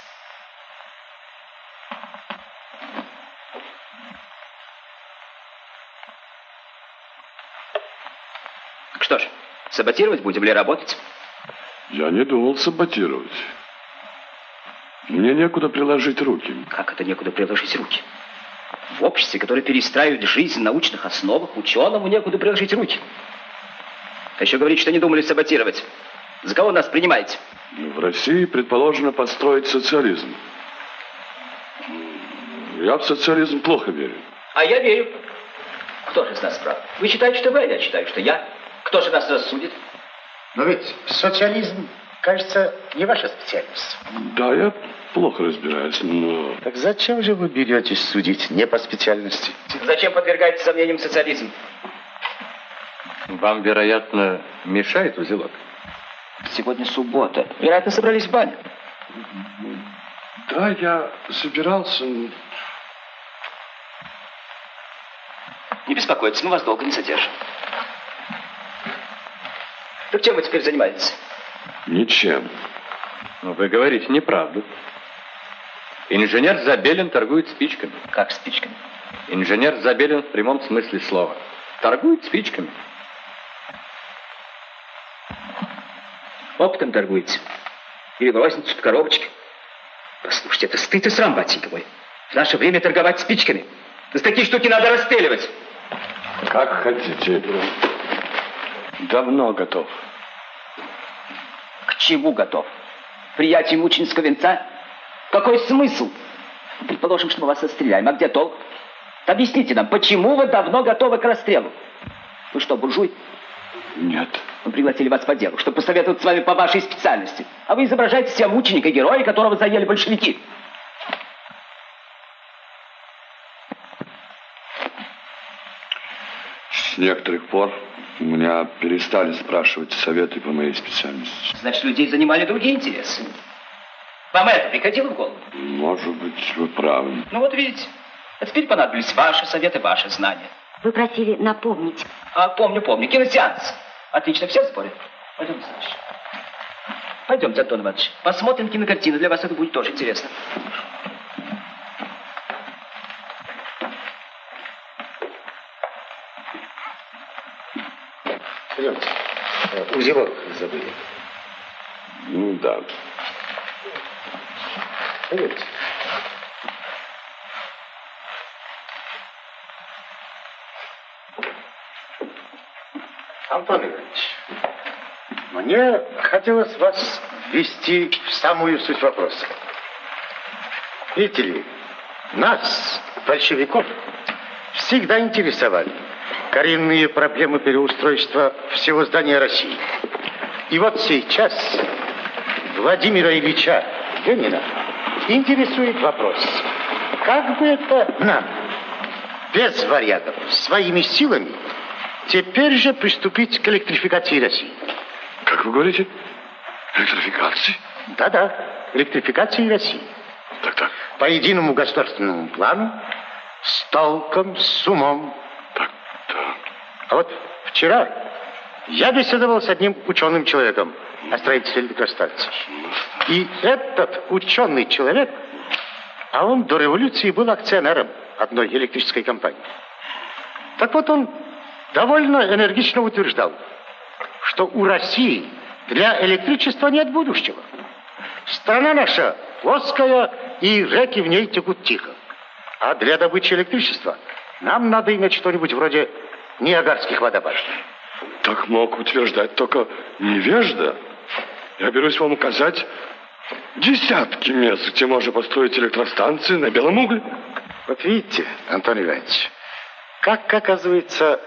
Что ж, саботировать будем или работать? Я не думал саботировать. Мне некуда приложить руки. Как это некуда приложить руки? В обществе, которое перестраивает жизнь на научных основах, ученому некуда приложить руки. А еще говорит, что не думали саботировать. За кого нас принимаете? В России предположено построить социализм. Я в социализм плохо верю. А я верю. Кто же из нас прав? Вы считаете, что вы, а я считаю, что я. Кто же нас рассудит? Но ведь социализм, кажется, не ваша специальность. Да, я плохо разбираюсь, но... Так зачем же вы беретесь судить не по специальности? Зачем подвергаете сомнениям социализм? Вам, вероятно, мешает узелок? Сегодня суббота. Вероятно, собрались в баню. Да, я собирался... Не беспокойтесь, мы вас долго не задержим. Так чем вы теперь занимаетесь? Ничем. Но вы говорите неправду. Инженер Забелин торгует спичками. Как спичками? Инженер Забелин в прямом смысле слова. Торгует спичками. Оптом торгуете? Или розницу в коробочке? Послушайте, это стыд и срам, батенька мой. В наше время торговать спичками. За такие штуки надо расстреливать. Как хотите. Давно готов. К чему готов? Приятие мученического венца? Какой смысл? Предположим, что мы вас расстреляем. А где толк? Объясните нам, почему вы давно готовы к расстрелу? Вы что, буржуй? Нет. Мы пригласили вас по делу, чтобы посоветовать с вами по вашей специальности. А вы изображаете себя мученика, героя, которого заели большевики. С некоторых пор меня перестали спрашивать советы по моей специальности. Значит, людей занимали другие интересы. Вам это приходило в голову? Может быть, вы правы. Ну вот видите, а теперь понадобились ваши советы, ваши знания. Вы просили напомнить. А, помню, помню. Киносеанс. Отлично, все в сборе? Пойдемте, значит. Пойдемте, Антон Иванович. Посмотрим кинокартину. Для вас это будет тоже интересно. Пойдемте. Э, Узелок забыли. Ну да. Пойдемте. Антон Иванович, мне хотелось вас ввести в самую суть вопроса. Видите ли, нас, большевиков, всегда интересовали коренные проблемы переустройства всего здания России. И вот сейчас Владимира Ильича Ленина интересует вопрос, как бы это нам, без варягов, своими силами, теперь же приступить к электрификации России? Как вы говорите? Электрификации? Да-да, электрификации России. Так-так. По единому государственному плану, с толком, с умом. Так-так. А вот вчера я беседовал с одним ученым человеком о строительстве электростанций. И этот ученый человек, а он до революции был акционером одной электрической компании. Так вот он довольно энергично утверждал, что у России для электричества нет будущего. Страна наша плоская, и реки в ней текут тихо. А для добычи электричества нам надо иметь что-нибудь вроде Ниагарских водопадов. Так мог утверждать только невежда. Я берусь вам указать десятки мест, где можно построить электростанции на белом угле. Вот видите, Антон Иванович, как оказывается,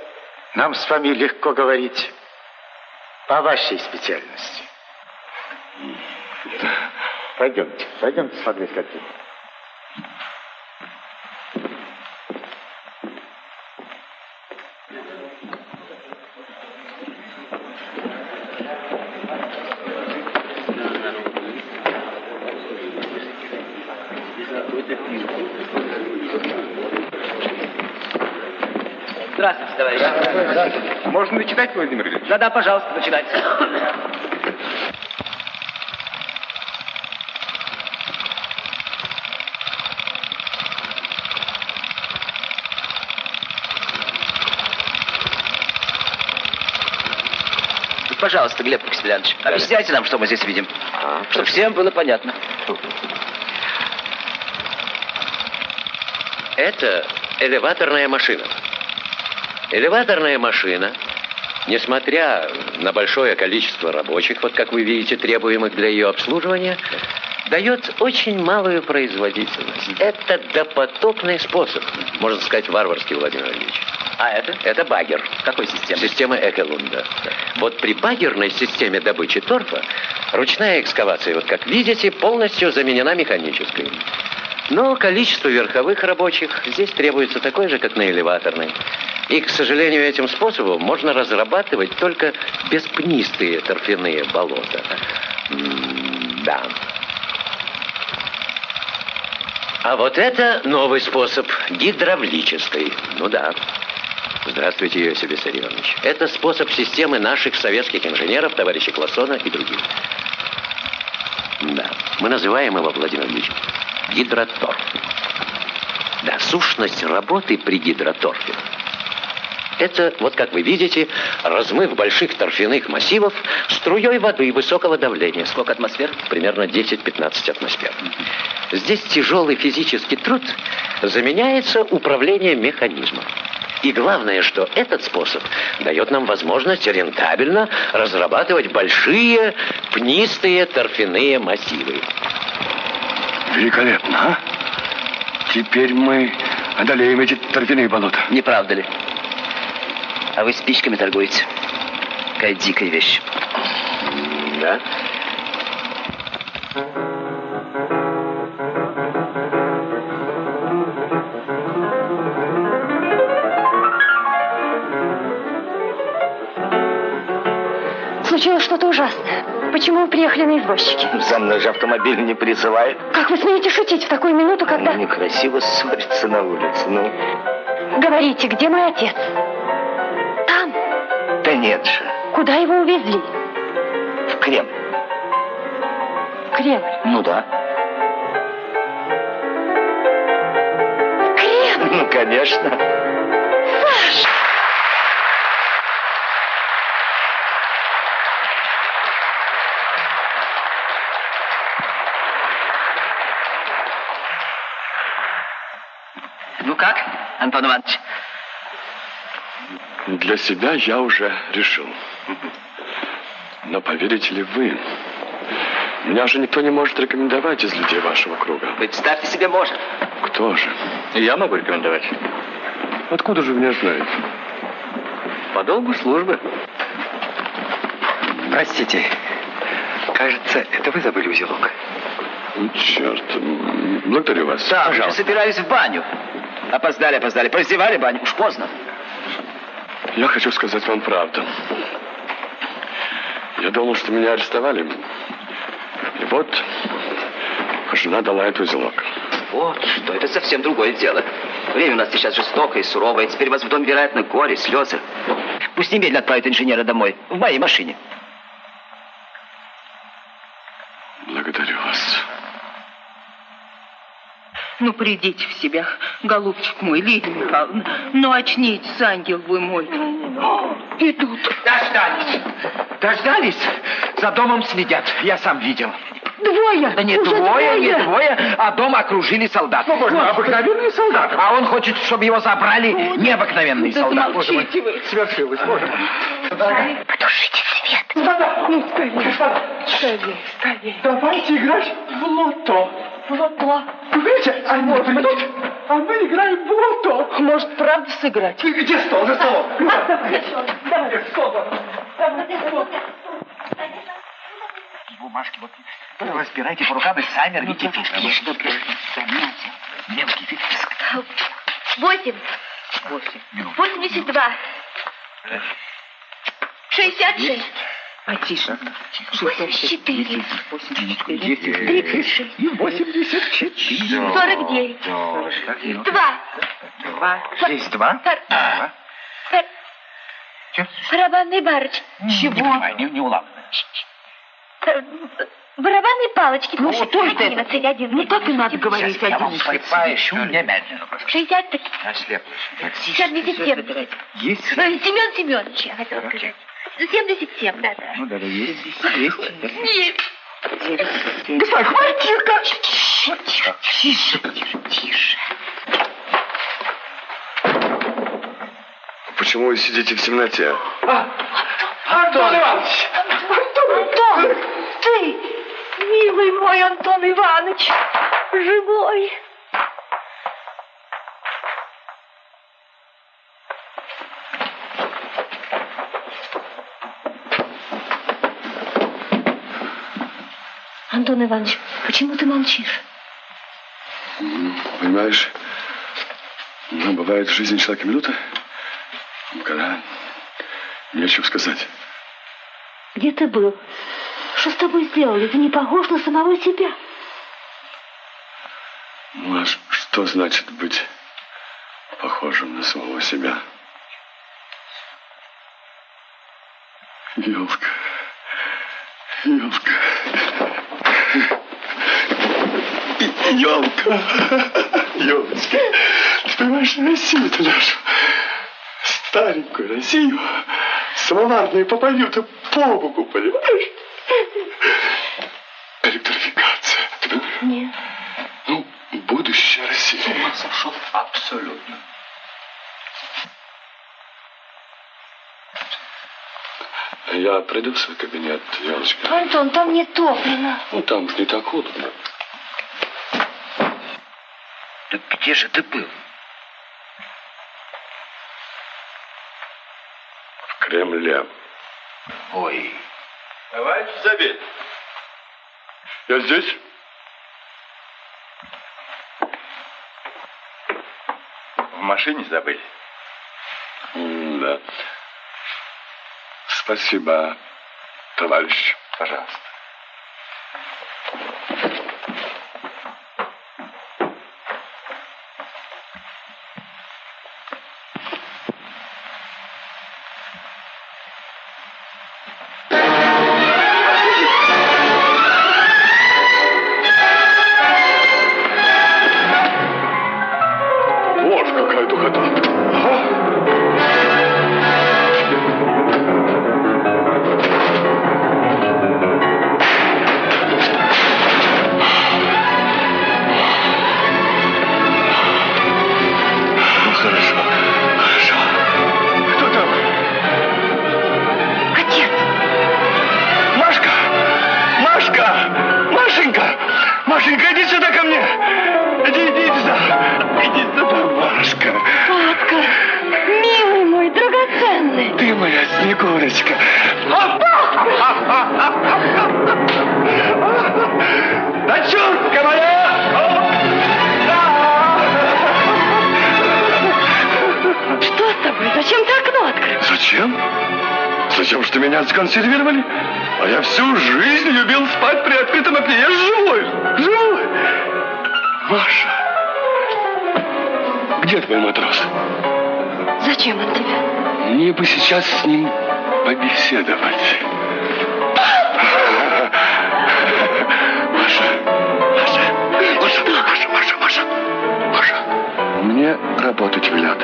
нам с вами легко говорить по вашей специальности. Пойдемте, пойдемте смотреть картину. Здравствуйте, товарищ. Можно начитать, Владимир Ильич? Да-да, пожалуйста, начинайте. Пожалуйста, Глеб Максимiliaнович, объясняйте нам, что мы здесь видим. Чтобы всем было понятно. Это элеваторная машина. Элеваторная машина, несмотря на большое количество рабочих, вот как вы видите, требуемых для ее обслуживания, дает очень малую производительность. Это допотопный способ, можно сказать, варварский, Владимир Ильич. А это? Это багер. Какой системы? Система Экелунда. Вот при багерной системе добычи торфа ручная экскавация, вот как видите, полностью заменена механической. Но количество верховых рабочих здесь требуется такое же, как на элеваторной. И, к сожалению, этим способом можно разрабатывать только беспнистые торфяные болота. Да. А вот это новый способ, гидравлический. Ну да. Здравствуйте, Иосиф Виссарионович. Это способ системы наших советских инженеров, товарища Классона и других. Да, мы называем его, Владимир Ильич, гидроторф. Да, сущность работы при гидроторфе. Это, вот как вы видите, размыв больших торфяных массивов струей воды высокого давления. Сколько атмосфер? Примерно 10-15 атмосфер. Здесь тяжелый физический труд заменяется управлением механизмом. И главное, что этот способ дает нам возможность рентабельно разрабатывать большие пнистые торфяные массивы. Великолепно, а? Теперь мы одолеем эти торфяные болота. Не правда ли? А вы спичками торгуете. Какая дикая вещь. Да? Случилось что-то ужасное. Почему вы приехали на извозчике? За мной же автомобиль не призывает. Как вы смеете шутить в такую минуту, когда... Ну, некрасиво ссориться на улице, ну. Говорите, где мой отец? Там. Да нет же, Куда его увезли? в Кремль. В Кремль. Ну да. Кремль? Ну, конечно. Саша! Ну как, Антон Иванович? Для себя я уже решил. Но поверите ли вы, меня же никто не может рекомендовать из людей вашего круга. Представьте себе, может. Кто же? Я могу рекомендовать. Откуда же вы меня знаете? По долгу службы. Простите, кажется, это вы забыли узелок. Черт, м, благодарю вас. Да, уже собираюсь в баню. Опоздали, опоздали. Прозевали баню, уж поздно. Я хочу сказать вам правду. Я думал, что меня арестовали. И вот жена дала этот узелок. Вот что, это совсем другое дело. Время у нас сейчас жестокое и суровое. Теперь вас в доме, вероятно, горе, слезы. Пусть немедленно отправят инженера домой. В моей машине. Благодарю вас. Ну, придите в себя, голубчик мой, Лидия Михайловна. Ну, очнитесь, ангел вы мой. Идут. Дождались. Дождались. За домом следят. Я сам видел. Двое. Да не Уже двое, не двое. двое, а дом окружили солдаты. Ну, боже мой, обыкновенные солдаты. А он хочет, чтобы его забрали необыкновенные Да солдаты. замолчите вы. Свершилось, боже мой. Потушите свет. Ну, скорее, скорее, скорее. Давайте играть в лото. Лото. Вы видите, они придут, а мы играем в лото. Может, правда сыграть? Ты где стол? За столом. Давай. Бумажки вот разбирайте по рукам и сами рвите фишки. Мелкий фишки. Восемь. Восемьдесят два. Шестьдесят шесть. Потише. Восемьдесят четыре. Тридцать шесть. Восемьдесят четыре. Сорок девять. Два. Два. Здесь два? Пар- Два. пар- Чё? Барабанный барыч. Понимаю, не, не улавливаю. Пар- Барабанные палочки. Ну, что это? Ну, так и надо говорить. Я вам припаящу немедленно. Шестьдесят три. Ослеп. Семьдесят семь. Есть? Э, Семен Семенович, я хотела сказать. Семьдесят семь, да, да. Ну да, да, есть. Есть. Нет. Господа, хватит-ка. Тише, тише, тише, тише. Почему вы сидите в темноте? Антон Иванович. Антон, ты, милый мой Антон Иванович, живой. Антон Иванович, почему ты молчишь? Понимаешь, ну, бывает в жизни человека минута, когда нечего сказать. Где ты был? Что с тобой сделали? Ты не похож на самого себя. Ну, а что значит быть похожим на самого себя? Елка. Елка. Елка. Елочка. Ты понимаешь, Россию-то нашу, старенькую Россию, самоварные попадют по боку, понимаешь? Электрификация. Ты понимаешь? Нет. Ну, будущее России. С ума сошел абсолютно. Я пройду в свой кабинет, Елочка. Антон, там не топлено. Ну, там уж не так холодно. Так где же ты был? В Кремле. Ой. Товарищ Забель. Я здесь? В машине забыли? Да. Спасибо, товарищ. Пожалуйста. Где твой матрос? Зачем он тебе? Мне бы сейчас с ним побеседовать. Маша, Маша, Маша, Маша, Маша, Маша, Маша. Мне работать велят.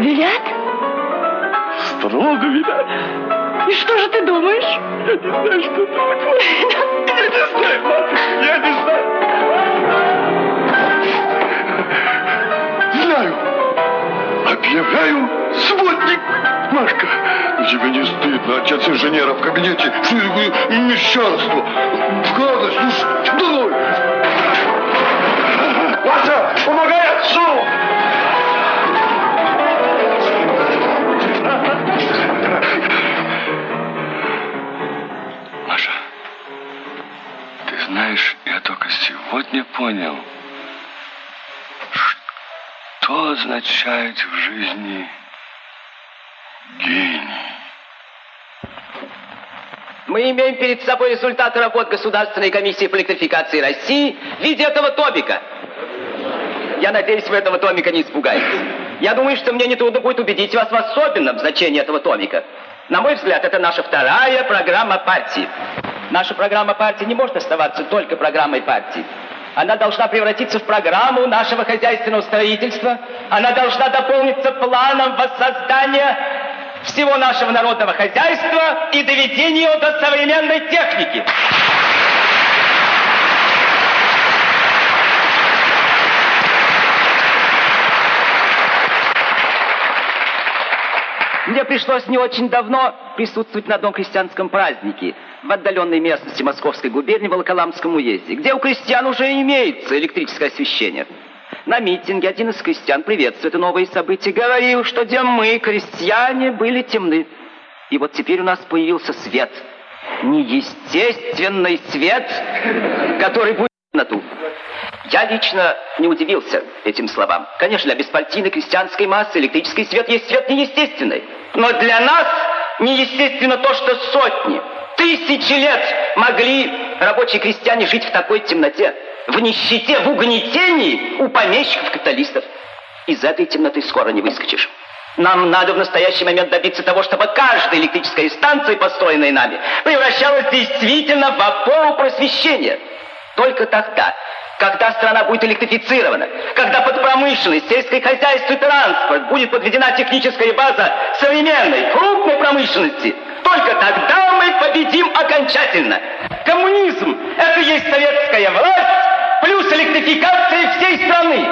Велят? Строго велят. И что же ты думаешь? Я не знаю, что думать. Я не знаю, Маша, я не знаю. Объявляю сводник. Машка, тебе не стыдно, отец инженера в кабинете. Что такое мещанство? Гадость, ну что? Маша, помогай отцу! Маша, ты знаешь, я только сегодня понял, что означает в жизни гений. Мы имеем перед собой результаты работ Государственной комиссии по электрификации России в виде этого томика. Я надеюсь, вы этого томика не испугаетесь. Я думаю, что мне нетрудно будет убедить вас в особенном значении этого томика. На мой взгляд, это наша вторая программа партии. Наша программа партии не может оставаться только программой партии. Она должна превратиться в программу нашего хозяйственного строительства. Она должна дополниться планом воссоздания всего нашего народного хозяйства и доведения его до современной техники. Мне пришлось не очень давно присутствовать на одном крестьянском празднике в отдаленной местности Московской губернии в Волоколамском уезде, где у крестьян уже имеется электрическое освещение. На митинге один из крестьян, приветствуя это новое событие, говорил, что где мы, крестьяне, были темны. И вот теперь у нас появился свет. Неестественный свет, который будет на ту. Я лично не удивился этим словам. Конечно, для беспартийной крестьянской массы электрический свет есть свет неестественный. Но для нас неестественно то, что сотни, тысячи лет могли рабочие крестьяне жить в такой темноте, в нищете, в угнетении у помещиков-капиталистов. Из этой темноты скоро не выскочишь. Нам надо в настоящий момент добиться того, чтобы каждая электрическая станция, построенная нами, превращалась действительно в опору просвещения. Только тогда, когда страна будет электрифицирована, когда под промышленность, сельское хозяйство и транспорт будет подведена техническая база современной, крупной промышленности, только тогда мы победим окончательно. Коммунизм – это есть советская власть плюс электрификация всей страны.